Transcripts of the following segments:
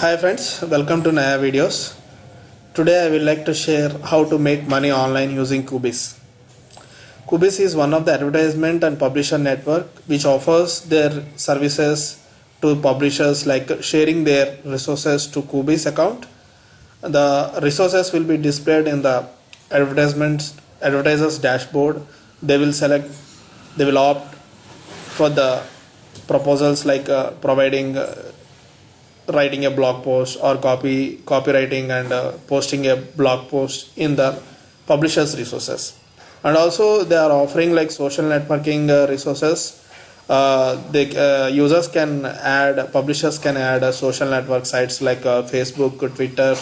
Hi friends, welcome to Naya Videos. Today I will like to share how to make money online using Coobis. Coobis is one of the advertisement and publisher network which offers their services to publishers like sharing their resources to Coobis account. The resources will be displayed in the advertisements advertisers dashboard. They will select they will opt for the proposals like uh, providing uh, writing a blog post or copy copywriting and uh, posting a blog post in the publishers resources. And also they are offering like social networking uh, resources. Uh, the uh, users can add publishers can add uh, social network sites like uh, facebook twitter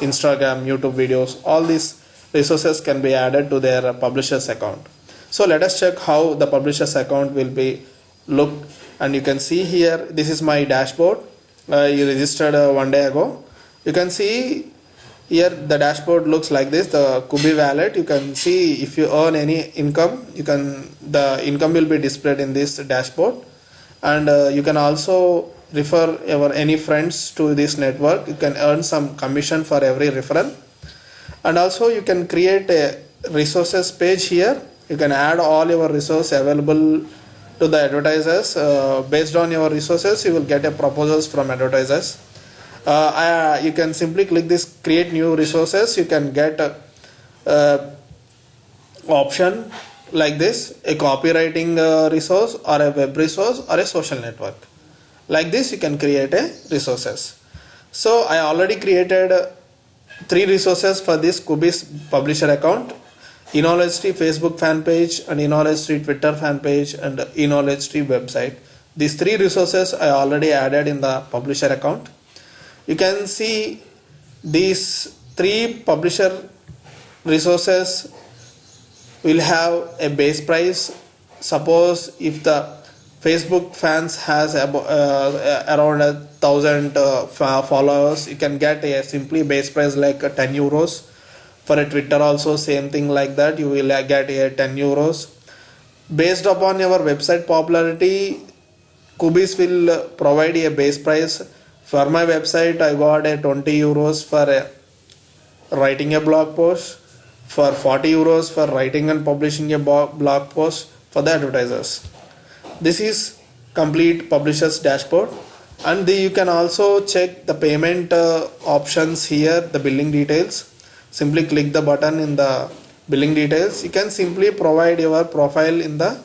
instagram youtube videos. All these resources can be added to their publishers account. So let us check how the publishers account will be look and you can see here this is my dashboard uh, you registered uh, one day ago. You can see here the dashboard looks like this the kubi wallet. You can see if you earn any income you can the income will be displayed in this dashboard. And uh, you can also refer your any friends to this network. You can earn some commission for every referral. And also you can create a resources page here. You can add all your resource available to the advertisers uh, based on your resources you will get a proposals from advertisers. Uh, I, you can simply click this create new resources. You can get a, uh, option like this a copywriting uh, resource or a web resource or a social network. Like this you can create a resources. So i already created uh, three resources for this Coobis publisher account Tree Facebook fan page and Tree Twitter fan page and Tree website. These three resources I already added in the publisher account. You can see these three publisher resources will have a base price. Suppose if the Facebook fans has about, uh, around a thousand uh, followers, you can get a simply base price like 10 euros for a twitter also same thing like that. You will get a 10 euros. Based upon your website popularity Coobis will provide a base price. For my website i got a 20 euros for a, writing a blog post. For 40 euros for writing and publishing a blog post for the advertisers. This is complete publishers dashboard. And the, you can also check the payment uh, options here the billing details simply click the button in the billing details. You can simply provide your profile in the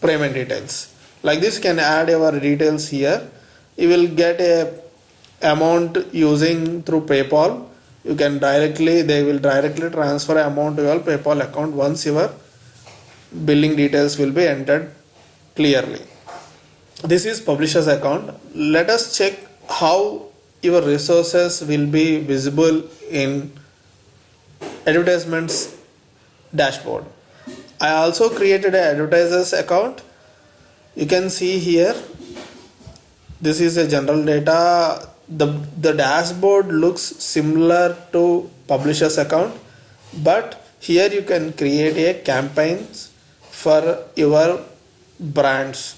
payment details. Like this you can add your details here. You will get a amount using through paypal. You can directly they will directly transfer amount to your paypal account once your billing details will be entered clearly. This is publishers account. Let us check how your resources will be visible in advertisements dashboard. I also created an advertisers account. You can see here this is a general data. The the dashboard looks similar to publishers account but here you can create a campaigns for your brands.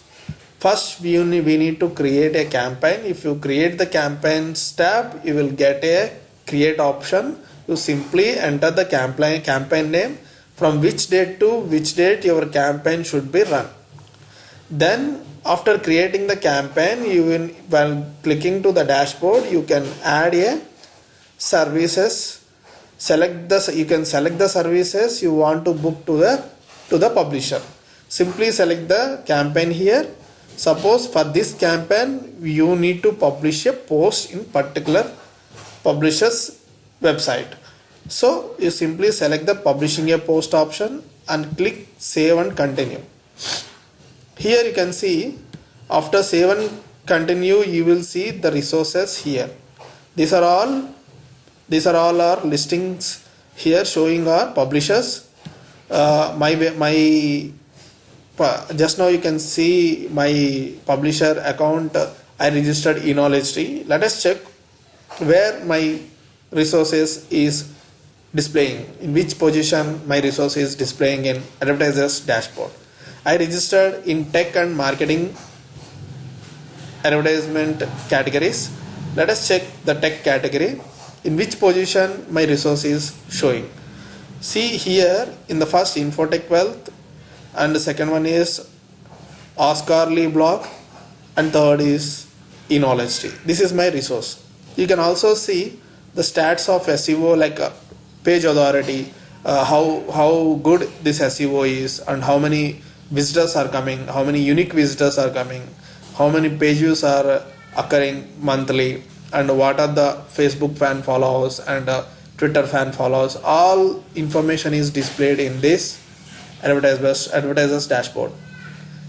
First we we need to create a campaign. If you create the campaigns tab you will get a create option you simply enter the campaign campaign name from which date to which date your campaign should be run. Then after creating the campaign you will while clicking to the dashboard you can add a services. Select the you can select the services you want to book to the to the publisher. Simply select the campaign here. Suppose for this campaign you need to publish a post in particular publishers website so you simply select the publishing a post option and click save and continue. Here you can see after save and continue you will see the resources here. These are all these are all our listings here showing our publishers. Uh, my my just now you can see my publisher account I registered in knowledge tree. Let us check where my resources is displaying in which position my resource is displaying in advertisers dashboard. I registered in tech and marketing advertisement categories. Let us check the tech category in which position my resource is showing. See here in the first infotech wealth and the second one is oscar lee blog and third is in knowledge this is my resource. You can also see the stats of seo like uh, page authority uh, how how good this seo is and how many visitors are coming how many unique visitors are coming how many page views are occurring monthly and what are the facebook fan follows and uh, twitter fan follows all information is displayed in this advertisers advertisers dashboard.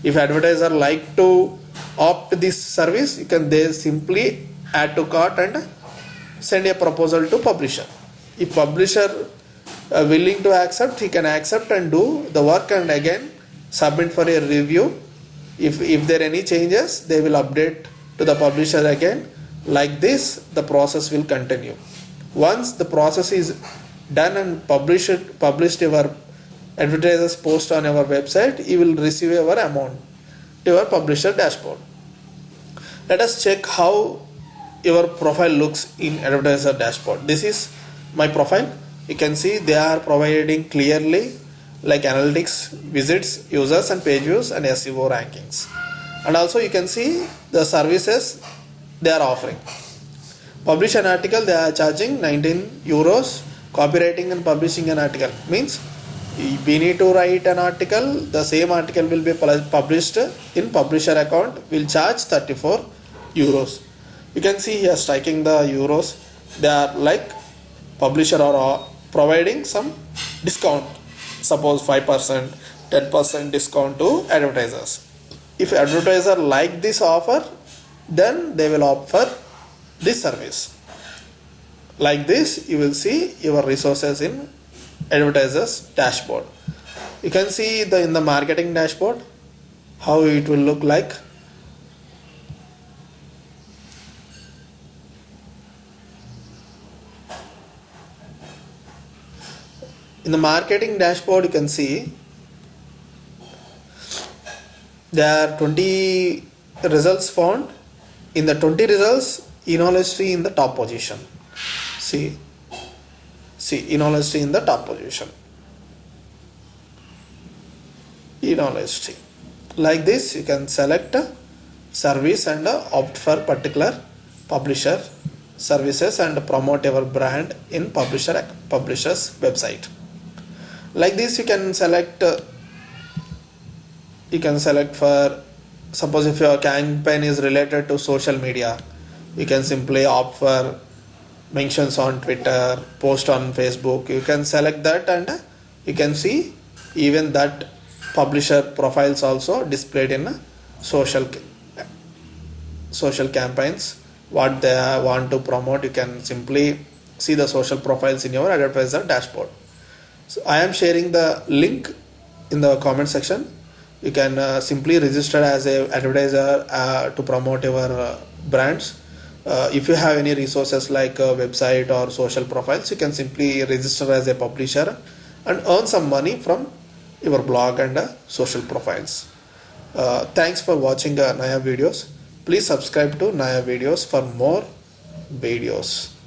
If advertiser like to opt this service you can they simply add to cart and send a proposal to publisher if publisher uh, willing to accept he can accept and do the work and again submit for a review. If if there are any changes they will update to the publisher again. Like this the process will continue. Once the process is done and published published your advertisers post on our website you will receive our amount to your publisher dashboard. Let us check how your profile looks in advertiser dashboard. This is my profile you can see they are providing clearly like analytics visits users and page views and seo rankings and also you can see the services they are offering. Publish an article, they are charging 19 euros. Copywriting and publishing an article means we need to write an article, the same article will be published in publisher account, will charge 34 euros. You can see here striking the euros, they are like publisher or uh, providing some discount, suppose 5%, 10% discount to advertisers. If advertiser like this offer, then they will offer this service. Like this you will see your resources in advertisers dashboard. You can see the in the marketing dashboard how it will look like in the marketing dashboard you can see there are 20 results found. In the 20 results tree in the top position. See see tree in the top position. Tree like this you can select a service and opt for particular publisher services and promote your brand in publisher publisher's website like this you can select uh, you can select for suppose if your campaign is related to social media you can simply opt for mentions on twitter post on facebook. You can select that and you can see even that publisher profiles also displayed in social social campaigns. What they want to promote you can simply see the social profiles in your advertiser dashboard so i am sharing the link in the comment section. You can uh, simply register as a advertiser uh, to promote your uh, brands. Uh, if you have any resources like a website or social profiles you can simply register as a publisher and earn some money from your blog and uh, social profiles. Uh, thanks for watching naya videos. Please subscribe to naya videos for more videos